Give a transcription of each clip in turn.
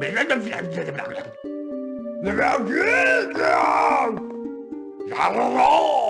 Mình đã đâm phải làm chưa thì mình làm. 那个유일하了 양.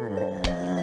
Mm-hmm.